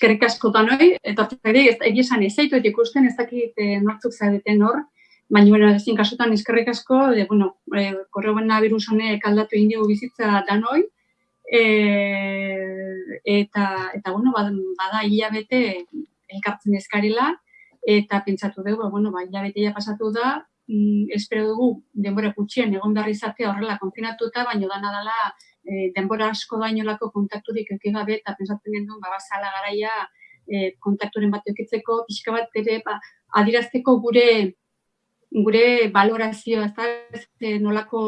eskerrik asko da noi, eta ez egia esan ez zaitu ikusten ez dakit e, nortzuk zaudeten hor, baina bueno, ezin kasutan eskerrik asko, de, bueno, e, korrobena virus honek aldatu indigu bizitza da noi, e, eta, eta bueno, bada, bada hilabete elkartzen eskarela, eta pentsatu dugu, bueno, ba, hilabetea pasatu da, mm, espero dugu denbora gutxien egon behar izatea horrela konfinatuta, baina dana dela e, denbora asko dainolako kontakturik eki gabe eta pentsatzen genuen ba basala garaia e, kontakturen bat eukitzeko pixka bat ere ba adirazteko gure gure valorazioa ezta e, nolako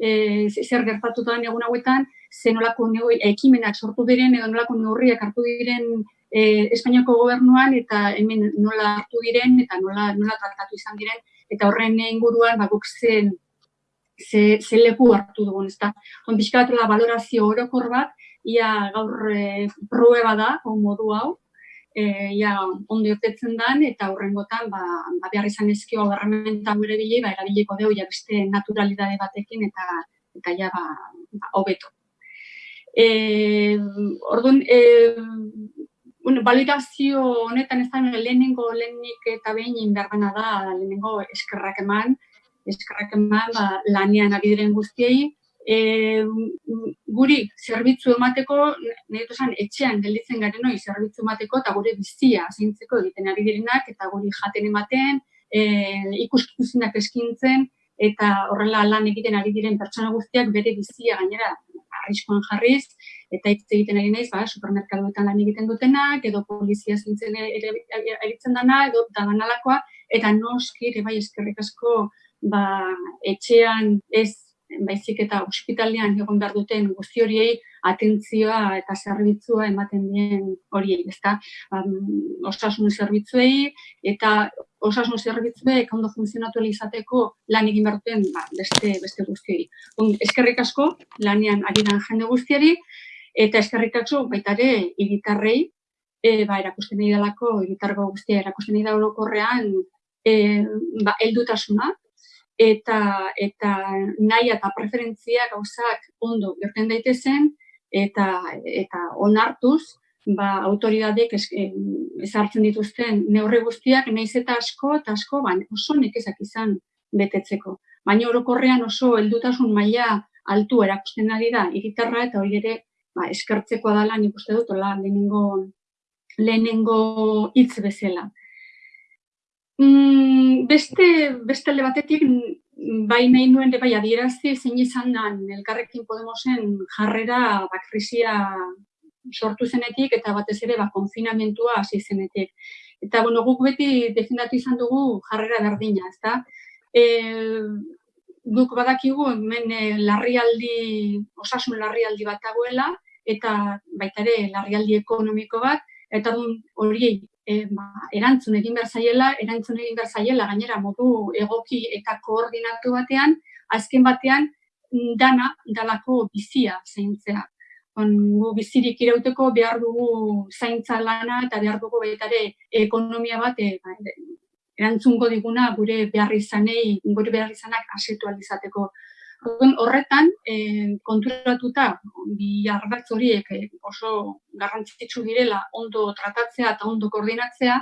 e, zer gertatu da egun hauetan ze nolako ekimenak sortu diren edo nolako neurriak hartu diren e, Espainiako gobernuan eta hemen nola hartu diren eta nola nola tratatu izan diren eta horren inguruan ba guk zen ze, ze leku hartu dugun, ezta. On bizkatela valorazio orokor bat, ia gaur e, prueba da, on modu hau, e, ia ondo otetzen dan, eta horrengotan, ba, ba behar izan ezkio garramenta gure bile, ba, erabiliko deu, ja beste naturalidade batekin, eta eta ja, ba, ba hobeto. E, orduan, e, bueno, validazio honetan ez da lehenengo lehenik eta behin inberdana da, lehenengo eskerrak eman, eskarrak eman ba, lanean ari diren guztiei, e, guri zerbitzu emateko, nahi esan, etxean gelditzen garen hori zerbitzu emateko eta gure bizia zeintzeko egiten ari direnak eta guri jaten ematen, e, ikuskikusinak eskintzen eta horrela lan egiten ari diren pertsona guztiak bere bizia gainera arriskoan jarriz, eta hitz egiten ari naiz, ba, supermerkadoetan lan egiten dutenak, edo polizia zintzen eritzen dana, edo danalakoa, eta noski, ere bai eskerrik asko ba, etxean ez baizik eta ospitalean egon behar duten guzti horiei atentzioa eta zerbitzua ematen dien horiei, ezta? Ba, osasun zerbitzuei eta osasun zerbitzuek ondo funtzionatu izateko lan egin behar duten ba, beste, beste guztiei. eskerrik asko, lanean ari jende guztiari, eta eskerrik asko baita ere iritarrei, e, ba, erakusten nahi dalako, iritargo guztia erakusten nahi da e, ba, eldutasuna, eta eta nahi eta preferentzia gauzak ondo gerten daitezen eta eta onartuz ba autoridadek ezartzen dituzten neurri guztiak naiz eta asko eta asko ban oso nekezak izan betetzeko. Baina orokorrean oso heldutasun maila altu erakusten ari da hiritarra eta hori ere ba eskertzekoa dela nik uste dut hola lehenengo lehenengo hitz bezala Mm, beste, beste alde batetik, bai nahi nuen bai adierazi zein izan da elkarrekin Podemosen jarrera bakrisia sortu zenetik eta batez ere ba, konfinamentua hasi zenetik. Eta bueno, guk beti defendatu izan dugu jarrera berdina, ezta? E, guk badakigu hemen e, larrialdi, osasun larrialdi bat dagoela eta baita ere larrialdi ekonomiko bat, eta hori e, ba, erantzun egin behar zaiela, erantzun egin behar zaiela, gainera modu egoki eta koordinatu batean, azken batean dana dalako bizia zeintzea. On, gu bizirik irauteko behar dugu zaintza lana eta behar dugu baitare ekonomia bat e, erantzungo diguna gure behar izanei, gure behar izanak asetu alizateko. Horretan, e, konturatuta, bi ardatz horiek eh, oso garrantzitsu direla ondo tratatzea eta ondo koordinatzea,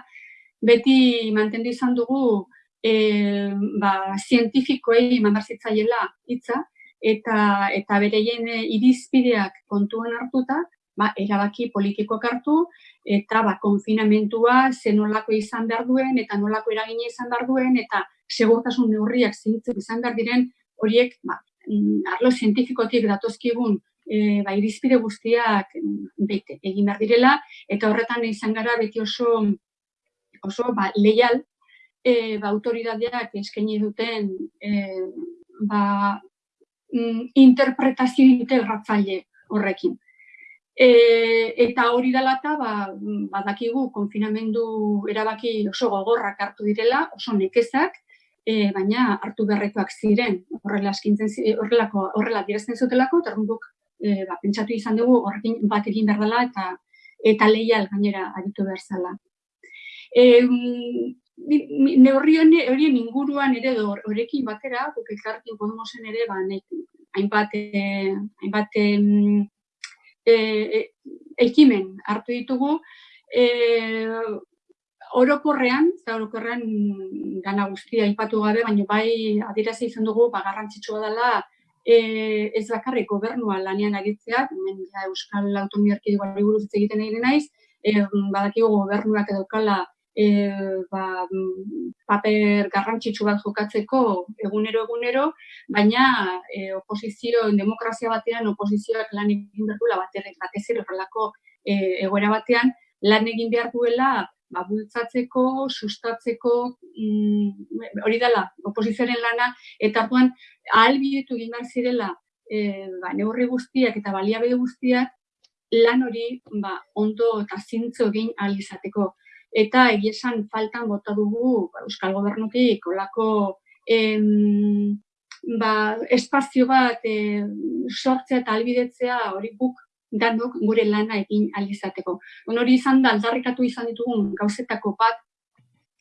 beti mantendu izan dugu e, ba, zientifikoei mandarzitzaiela hitza eta eta bereien irizpideak kontuan hartuta, ba, erabaki politikoak hartu eta ba, konfinamentua zenolako izan behar duen eta nolako eragina izan behar duen eta segurtasun neurriak zintzuk izan behar diren horiek ba, mm, arlo zientifikotik datozkigun e, ba, irizpide guztiak mm, bete egin behar direla, eta horretan izan gara beti oso, oso ba, leial e, ba, autoridadeak eskaini duten e, ba, mm, interpretazio integratzaile horrekin. E, eta hori dela eta ba, badakigu konfinamendu erabaki oso gogorrak hartu direla, oso nekezak, e, baina hartu berrekoak ziren, horrela eskintzen horrelako horrela direzten zutelako, eta e, ba, pentsatu izan dugu horrekin bat egin behar dela eta eta leial gainera aritu behar zela. E, neurri horien inguruan ere horrekin batera, guk elkarrekin Podemosen ere, ba, hainbat, e, hainbat e, ekimen hartu ditugu, e, orokorrean, eta orokorrean gana guztia ipatu gabe, baina bai adirazi izan dugu, ba, garrantzitsua dela, e, ez bakarrik gobernua lanean aritzea, hemen ja, Euskal Autonomia Erkidegoari buruz egiten egin naiz, e, badakigu gobernuak edokala e, ba, paper garrantzitsu bat jokatzeko egunero egunero, baina e, oposizio, demokrazia batean oposizioak lan egin behar duela batez ere horrelako e, egoera batean, lan egin behar duela ba, bultzatzeko, sustatzeko, mm, hori dela, oposizioaren lana, eta arduan, ahalbidetu egin behar zirela, e, ba, neurri guztiak eta baliabide guztiak, lan hori ba, ondo eta zintzo egin alizateko. Eta egiesan faltan bota dugu ba, Euskal Gobernutik olako em, ba, espazio bat e, sortzea eta albidetzea hori guk danok gure lana egin alizateko. Hori izan da, aldarrikatu izan ditugun gauzetako bat,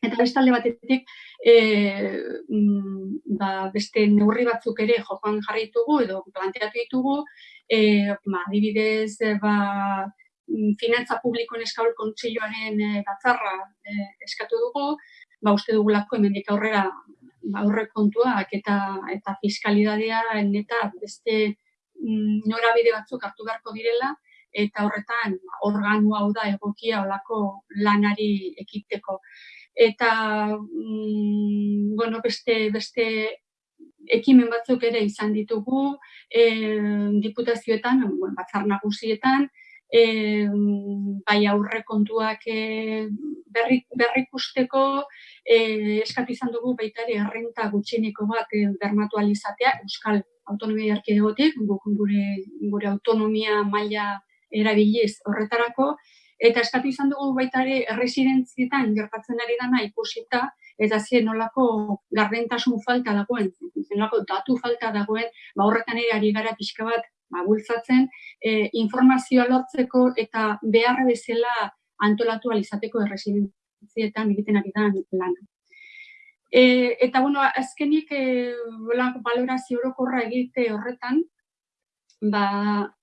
eta bestalde batetik e, ba, beste neurri batzuk ere jokoan jarraitugu edo planteatu ditugu, e, ba, adibidez, ba, finantza publikoen eskaul kontseiloaren e, batzarra e, eskatu dugu, ba, uste dugulako hemendik aurrera ba, aurre kontuak eta eta fiskalidadea eta beste Mm, norabide batzuk hartu beharko direla, eta horretan organu hau da egokia olako lanari ekiteko. Eta, mm, bueno, beste, beste ekimen batzuk ere izan ditugu, e, diputazioetan, bueno, batzar nagusietan, e, bai aurre kontuak e, berri, berrikusteko, e, eskatu izan dugu baita ere errenta gutxineko bat e, bermatu alizatea, Euskal autonomia erkidegotik, gure, gure autonomia maila erabiliz horretarako, eta eskatu izan dugu baita ere erresidentzietan gertatzen ari dana ikusita, eta zien nolako gardentasun falta dagoen, nolako datu falta dagoen, ba horretan ere ari gara pixka bat ba, bultzatzen, e, informazioa lortzeko eta beharra bezala antolatu alizateko erresidentzietan egiten ari da lana. E, eta, bueno, azkenik, e, balorazio orokorra egite horretan, ba,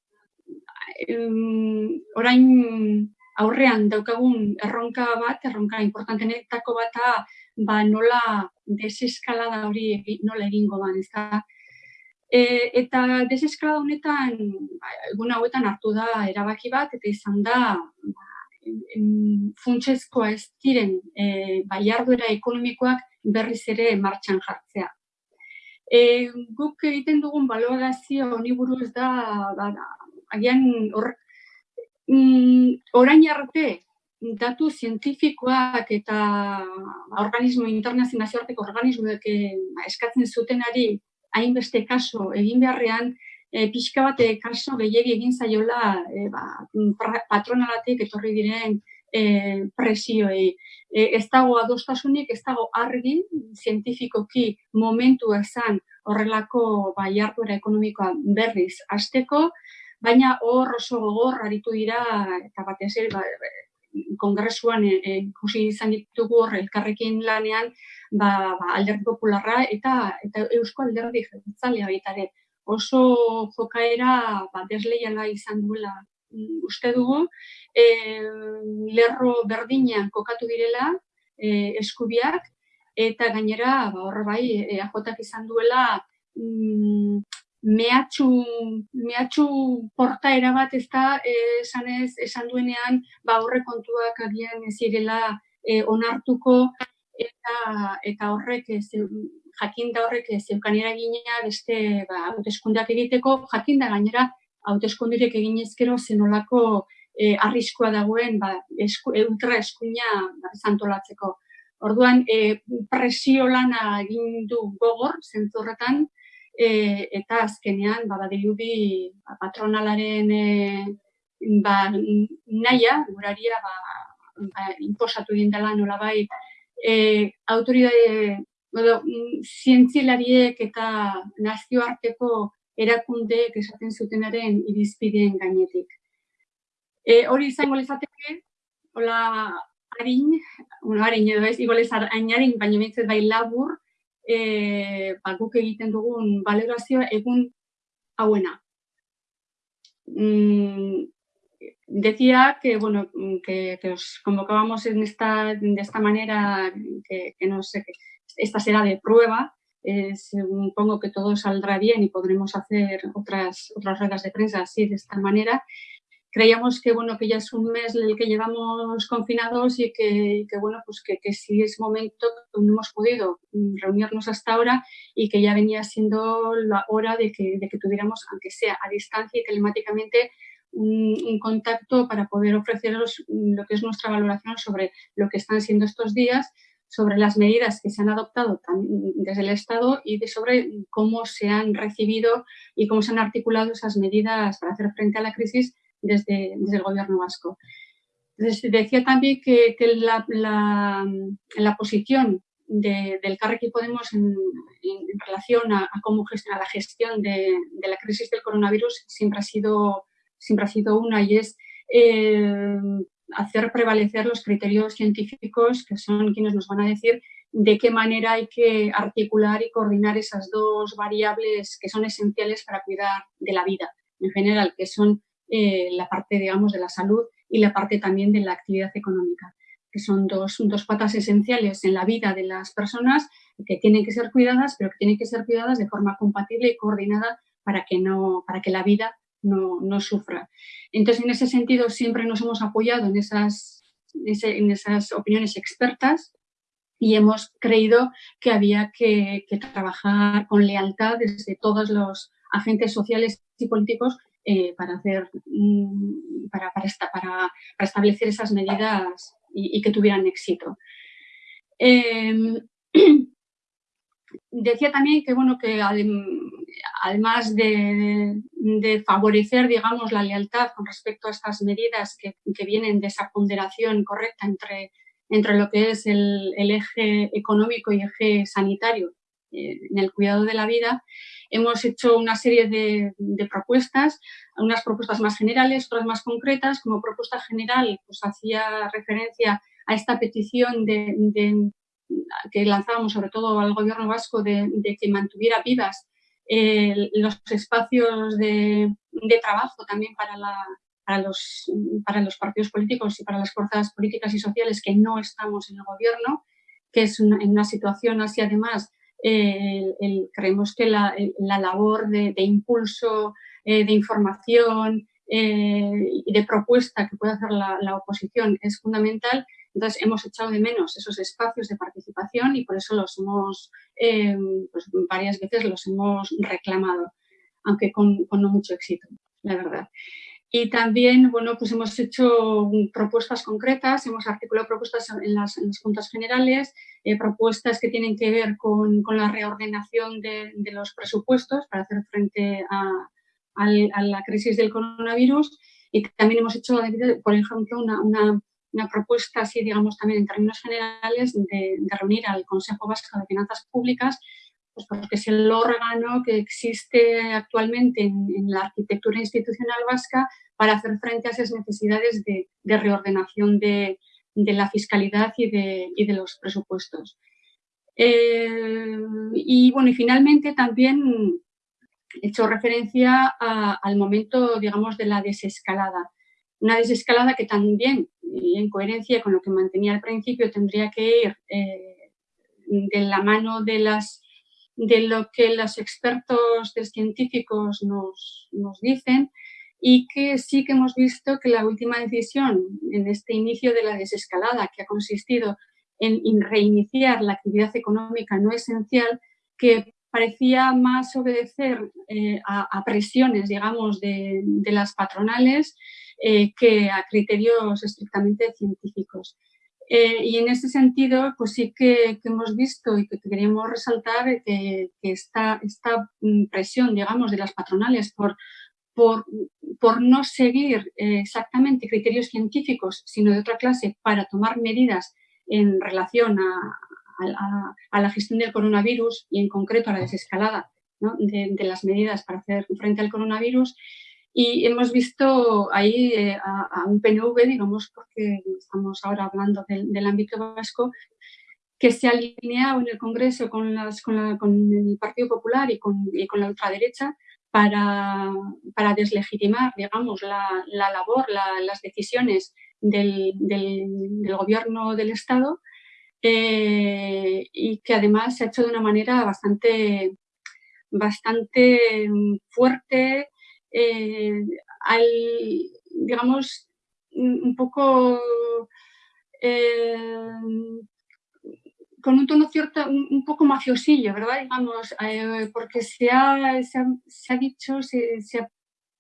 em, orain aurrean daukagun erronka bat, erronka importantenetako bata, ba, nola deseskalada hori nola egingo ban, ez da. E, eta deseskalada honetan, ba, egun hauetan hartu da erabaki bat, eta izan da, ba, funtsezkoa ez diren e, bai ekonomikoak berriz ere martxan jartzea. E, guk egiten dugun balorazio honi buruz da, da agian hor, mm, orain arte datu zientifikoak eta organismo internazionazioarteko organismoek eh, eskatzen zutenari hainbeste kaso egin beharrean, e, pixka bat kaso gehiagi egin zaiola e, ba, patronalatik etorri diren e, presioei. E, ez dago adostasunik, ez dago argi, zientifikoki momentu esan horrelako ba, jarduera ekonomikoa berriz azteko, baina hor oso gogor aritu dira, eta batez ere, ba, kongresuan ikusi izan ditugu hor elkarrekin lanean ba, ba, alderdi popularra eta eta eusko alderdi jeltzalea baita ere oso jokaera ba, desleiala izan duela uste dugu, e, lerro berdinean kokatu direla e, eskubiak, eta gainera, ba, horre bai, eajotak izan duela mm, mehatxu, mehatxu portaera bat ez da, e, esan, ez, esan duenean, ba, horre kontuak agian ez irela e, onartuko, eta, eta horrek ez, jakinda horrek zeukan eragina beste ba, hauteskundeak egiteko, jakinda gainera hauteskundirek egin ezkero zenolako e, arriskoa dagoen ba, esku, ultra eskuina ba, zantolatzeko. Orduan, e, presio lana egin du gogor, zentzorretan, e, eta azkenean, ba, badirudi ba, patronalaren e, ba, naia, guraria, ba, ba, imposatu egin dela nolabai, e, autoridade mm, zientzilariek eta nazioarteko erakundeek esaten zutenaren irizpideen gainetik. E, hori izango lezateke, hola, harin, bueno, harin edo ez, igolez hain baina bintzet bai labur, e, ba, guk egiten dugun valorazioa egun hauena. Mm, decía que, bueno, que, os convocábamos en esta, de esta manera, que, no sé, que esta será de prueba, eh, supongo que todo saldrá bien y podremos hacer otras, otras ruedas de prensa así, de esta manera. Creíamos que, bueno, que ya es un mes el que llevamos confinados y que, bueno, pues que, que sí es momento, no hemos podido reunirnos hasta ahora y que ya venía siendo la hora de que, de que tuviéramos, aunque sea a distancia y telemáticamente, un, contacto para poder ofreceros lo que es nuestra valoración sobre lo que están siendo estos días, sobre las medidas que se han adoptado desde el Estado y de sobre cómo se han recibido y cómo se han articulado esas medidas para hacer frente a la crisis desde, desde el Gobierno vasco. decía también que, la, la, posición de, del Carrequí Podemos en, relación a, cómo gestionar la gestión de, de, la crisis del coronavirus siempre ha sido siempre ha sido una y es eh, hacer prevalecer los criterios científicos que son quienes nos van a decir de qué manera hay que articular y coordinar esas dos variables que son esenciales para cuidar de la vida en general, que son eh, la parte, digamos, de la salud y la parte también de la actividad económica, que son dos, dos patas esenciales en la vida de las personas que tienen que ser cuidadas, pero que tienen que ser cuidadas de forma compatible y coordinada para que, no, para que la vida no, no sufra. Entonces, en ese sentido, siempre nos hemos apoyado en esas, en esas opiniones expertas y hemos creído que había que, trabajar con lealtad desde todos los agentes sociales y políticos eh, para, hacer, mm, para, para, para, establecer esas medidas y, que tuvieran éxito. Em, decía también que, bueno, que además de, favorecer, digamos, la lealtad con respecto a estas medidas que, vienen de esa ponderación correcta entre, entre lo que es el, eje económico y eje sanitario eh, en el cuidado de la vida, hemos hecho una serie de, propuestas, unas propuestas más generales, otras más concretas. Como propuesta general, pues hacía referencia a esta petición de, que lanzábamos sobre todo al gobierno vasco de, que mantuviera vivas los espacios de, trabajo también para, para, los, para los partidos políticos y para las fuerzas políticas y sociales que no estamos en el gobierno, que es una, en una situación así además creemos que la, labor de, impulso, eh, de información eh, y de propuesta que puede hacer la, la, oposición es fundamental entonces, hemos echado de menos esos espacios de participación y por eso los hemos, eh, pues varias veces los hemos reclamado, aunque con, no mucho éxito, la verdad. Y también, bueno, pues hemos hecho propuestas concretas, hemos articulado propuestas en las, juntas generales, eh, propuestas que tienen que ver con, la reordenación de, los presupuestos para hacer frente a, la crisis del coronavirus y también hemos hecho, por ejemplo, una una propuesta así, digamos, también en términos generales de, reunir al Consejo Vasco de Finanzas Públicas, pues porque es el órgano que existe actualmente en, la arquitectura institucional vasca para hacer frente a esas necesidades de, reordenación de, la fiscalidad y de, los presupuestos. Eh, y bueno, y finalmente también he hecho referencia al momento, digamos, de la desescalada. Una desescalada que también, en coherencia con lo que mantenía al principio, tendría que ir eh, de la mano de, las, de lo que los expertos científicos nos, nos dicen y que sí que hemos visto que la última decisión en este inicio de la desescalada, que ha consistido en, reiniciar la actividad económica no esencial, que parecía más obedecer eh, a, presiones, digamos, de, de las patronales eh, que a criterios estrictamente científicos. Eh, y en ese sentido, pues sí que, hemos visto y que queríamos resaltar que, esta, esta, mm, presión, digamos, de las patronales por, por, por no seguir eh, exactamente criterios científicos, sino de otra clase, para tomar medidas en relación a, a, la gestión del coronavirus y en concreto a la desescalada de, de, las medidas para hacer frente al coronavirus, y hemos visto ahí eh, a, un PNV, digamos, porque estamos ahora hablando del, ámbito vasco, que se ha alineado en el Congreso con, las, con, el Partido Popular y con, la ultraderecha para, para deslegitimar, digamos, la, la labor, las decisiones del, gobierno del Estado eh, y que además se ha hecho de una manera bastante, bastante fuerte, eh, al, digamos, un poco eh, con un tono cierto, un, poco mafiosillo, ¿verdad? Digamos, eh, porque se ha, se ha, dicho, se, ha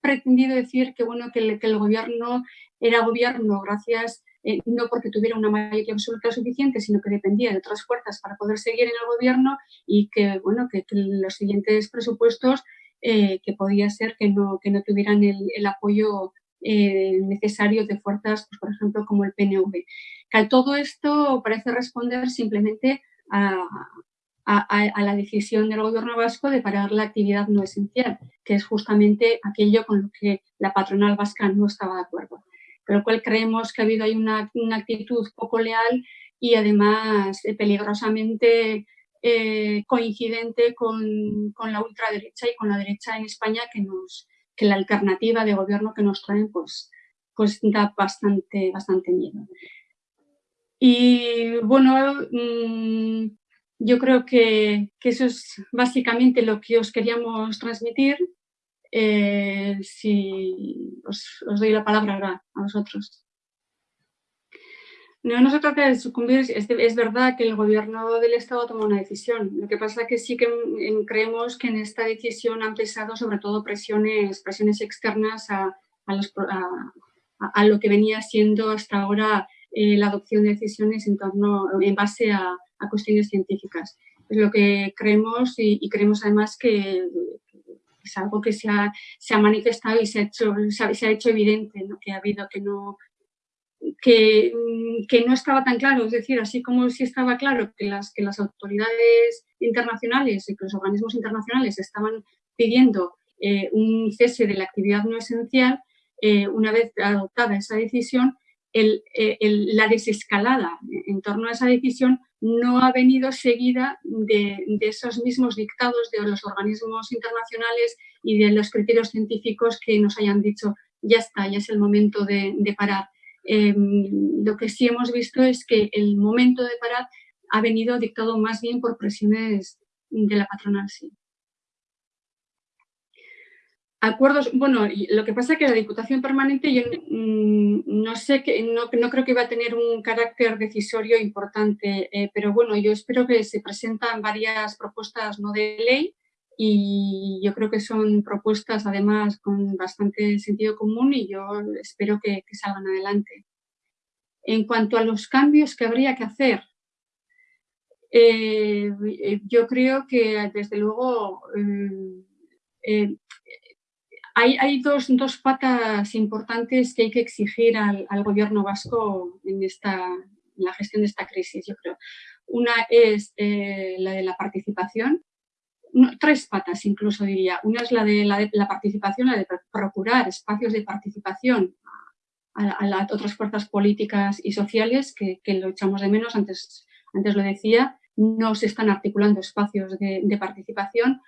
pretendido decir que, bueno, que, el, gobierno era gobierno gracias, no porque tuviera una mayoría absoluta suficiente, sino que dependía de otras fuerzas para poder seguir en el gobierno y que, bueno, que, los siguientes presupuestos eh, que podía ser que no, que no tuvieran el, el apoyo eh, necesarios de fuerzas, pues, por ejemplo, como el PNV. Que todo esto parece responder simplemente a, la decisión del gobierno vasco de parar la actividad no esencial, que es justamente aquello con lo que la patronal vasca no estaba de acuerdo. Con lo cual creemos que ha habido ahí una, actitud poco leal y además eh, peligrosamente eh, coincidente con, con, la ultraderecha y con la derecha en España que nos, que la alternativa de gobierno que nos traen pues, pues da bastante, bastante miedo. Y bueno, mm, yo creo que, eso es básicamente lo que os queríamos transmitir. Eh, si os, os, doy la palabra ahora a vosotros. No, se trata de sucumbir, es, verdad que el gobierno del Estado toma una decisión. Lo que pasa es que sí que creemos que en esta decisión han pesado sobre todo presiones, presiones externas a, a, lo que venía siendo hasta ahora eh, la adopción de decisiones en, torno, en base a, cuestiones científicas. Es lo que creemos y, creemos además que es algo que se ha, se ha manifestado y se ha hecho, se ha, hecho evidente, que ha habido que no que, mm, que, no estaba tan claro, es decir, así como si estaba claro que las, que las autoridades internacionales y que los organismos internacionales estaban pidiendo eh, un cese de la actividad no esencial, eh, una vez adoptada esa decisión, eh, la desescalada en torno a esa decisión no ha venido seguida de, esos mismos dictados de los organismos internacionales y de los criterios científicos que nos hayan dicho ya está, ya es el momento de parar. Em, lo que sí hemos visto es que el momento de parar ha venido dictado más bien por presiones de la patronal, sí. Acuerdos, bueno, lo que pasa es que la Diputación Permanente yo mm, no sé, que, no, no, creo que va a tener un carácter decisorio importante, eh, pero bueno, yo espero que se presentan varias propuestas no de ley y yo creo que son propuestas además con bastante sentido común y yo espero que, salgan adelante. En cuanto a los cambios que habría que hacer, eh, yo creo que desde luego eh, eh, hay, dos, patas importantes que hay que exigir al, gobierno vasco en, esta, la gestión de esta crisis, yo creo. Una es la de la participación, tres patas incluso diría. Una es la de la, participación, la de procurar espacios de participación a, las otras fuerzas políticas y sociales que, lo echamos de menos, antes, antes lo decía, no se están articulando espacios de, participación.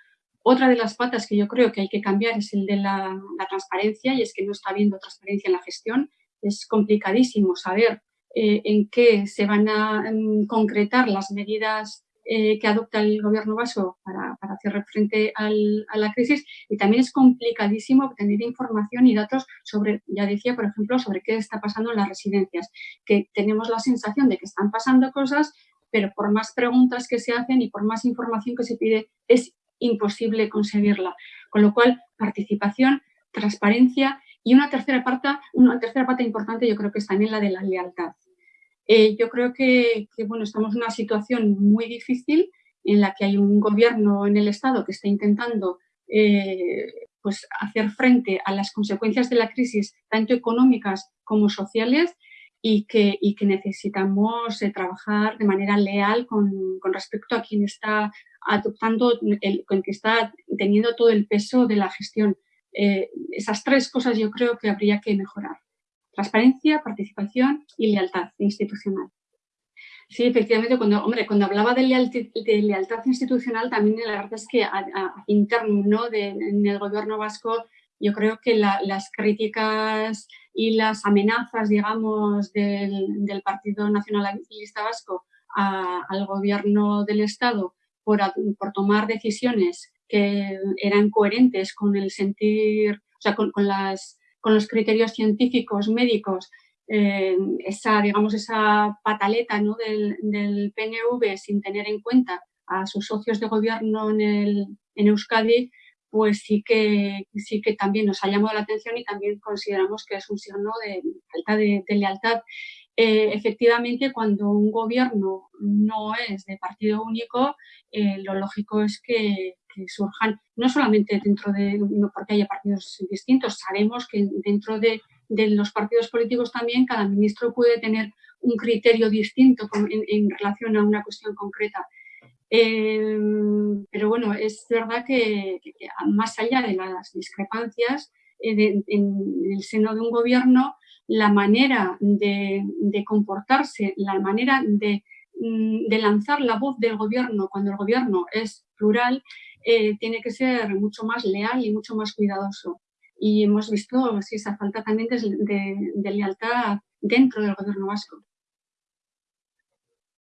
Otra de las patas que yo creo que hay que cambiar es el de la, transparencia y es que no está habiendo transparencia en la gestión. Es complicadísimo saber eh, en qué se van a mm, concretar las medidas eh, que adopta el gobierno vasco para, hacer frente a la crisis y también es complicadísimo obtener información y datos sobre, ya decía, por ejemplo, sobre qué está pasando en las residencias, que tenemos la sensación de que están pasando cosas, pero por más preguntas que se hacen y por más información que se pide, es imposible conseguirla. Con lo cual, participación, transparencia y una tercera parte, una tercera parte importante yo creo que es también la de la lealtad. Eh, yo creo que, bueno, estamos en una situación muy difícil en la que hay un gobierno en el Estado que está intentando eh, pues hacer frente a las consecuencias de la crisis, tanto económicas como sociales, y que, y que necesitamos eh, trabajar de manera leal con, con, respecto a quien está adoptando, el, con que está teniendo todo el peso de la gestión. esas tres cosas yo creo que habría que mejorar transparencia, participación y lealtad institucional. Sí, efectivamente, cuando, hombre, cuando hablaba de lealtad, institucional, también la verdad es que a, interno en el gobierno vasco, yo creo que las críticas y las amenazas, digamos, del, Partido Nacionalista Vasco al gobierno del Estado por, tomar decisiones que eran coherentes con el sentir, o sea, con, las, con los criterios científicos, médicos eh, esa, digamos, esa pataleta ¿no? del, del, PNV sin tener en cuenta a sus socios de gobierno en, el, en Euskadi, pues sí que, sí que también nos ha llamado la atención y también consideramos que es un signo de falta de, lealtad. Eh, efectivamente, cuando un gobierno no es de partido único, eh, lo lógico es que, que, surjan, no solamente dentro de, porque haya partidos distintos, sabemos que dentro de de los partidos políticos también, cada ministro puede tener un criterio distinto en, relación a una cuestión concreta. Eh, pero bueno, es verdad que, más allá de las discrepancias eh, en el seno de un gobierno, la manera de, comportarse, la manera de, mm, de, lanzar la voz del gobierno cuando el gobierno es plural, eh, tiene que ser mucho más leal y mucho más cuidadoso y hemos visto esa falta también de, de lealtad dentro del gobierno vasco.